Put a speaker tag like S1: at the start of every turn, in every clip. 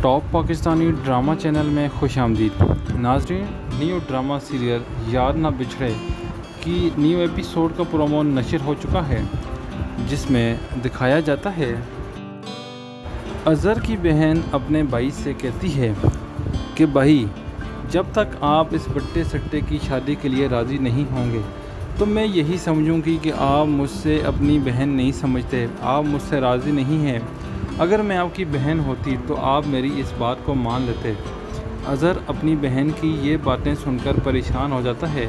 S1: Top Pakistani drama channel میں خوش آمدید۔ ناظرین، نیو ڈرامہ سیریل یار نہ بچھڑے کی نیو ایپیسوڈ کا پرومو نشر ہو چکا ہے، جس میں دکھایا جاتا ہے۔ اظہر کی بہن اپنے بھائی سے کہتی ہے کہ، بھائی، جب تک آپ اس بٹے سٹے کی شادی کے لیے راضی نہیں ہوں گے تو میں یہی سمجھوں گی کہ آپ مجھ سے اپنی بہن نہیں سمجھتے، آپ مجھ سے راضی نہیں ہیں۔ اگر میں آپ کی بہن ہوتی تو آپ میری اس بات کو مان لیتے۔ اظہر اپنی بہن کی یہ باتیں سن کر پریشان ہو جاتا ہے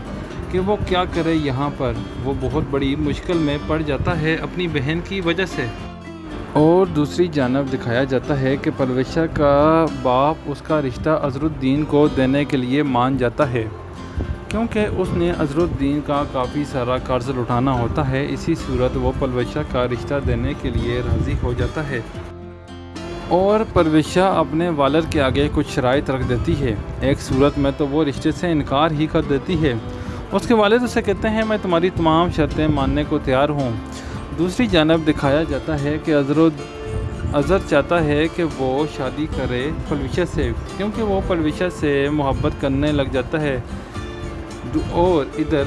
S1: کہ وہ کیا کرے یہاں پر۔ وہ بہت بڑی مشکل میں پڑ جاتا ہے اپنی بہن کی وجہ سے۔ اور دوسری جانب دکھایا جاتا ہے کہ پرویشہ کا باپ اس کا رشتہ اظہر الدین کو دینے کے لیے مان جاتا ہے۔ کیونکہ اس نے اظہر الدین کا کافی سارا قرض لٹانا ہوتا ہے، اسی صورت وہ پرویشہ کا رشتہ دینے کے لیے راضی ہو جاتا ہے۔ اور پرویشہ اپنے والد کے آگے کچھ شرائط رکھ دیتی ہے۔ ایک صورت میں تو وہ رشتے سے انکار ہی کر دیتی ہے۔ اس کے والد اسے کہتے ہیں، میں تمہاری تمام شرطیں ماننے کو تیار ہوں۔ دوسری جانب دکھایا جاتا ہے کہ اظہر اظہر چاہتا ہے کہ وہ شادی کرے پرویشہ سے، کیونکہ وہ پرویشہ سے محبت کرنے لگ جاتا ہے۔ اور ادھر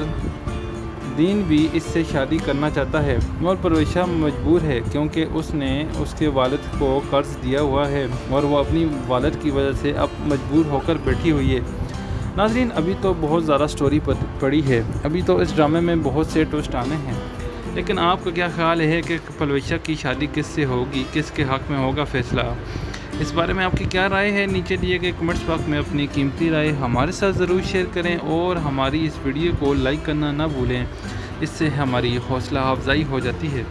S1: دین بھی اس سے شادی کرنا چاہتا ہے۔ اور پرویشہ مجبور ہے کیونکہ اس نے اس کے والد کو قرض دیا ہوا ہے اور وہ اپنی والد کی وجہ سے اب مجبور ہو کر بیٹھی ہوئی ہے۔ ناظرین، ابھی تو بہت زیادہ سٹوری پڑی ہے۔ ابھی تو اس ڈرامے میں بہت سے ٹوسٹ آنے ہیں۔ لیکن آپ کا کیا خیال ہے کہ پرویشہ کی شادی کس سے ہوگی؟ کس کے حق میں ہوگا فیصلہ؟ اس بارے میں آپ کی کیا رائے ہے؟ نیچے دیے گئے کمنٹس باکس میں اپنی قیمتی رائے ہمارے ساتھ ضرور شیئر کریں اور ہماری اس ویڈیو کو لائک کرنا نہ بھولیں۔ اس سے ہماری حوصلہ افزائی ہو جاتی ہے۔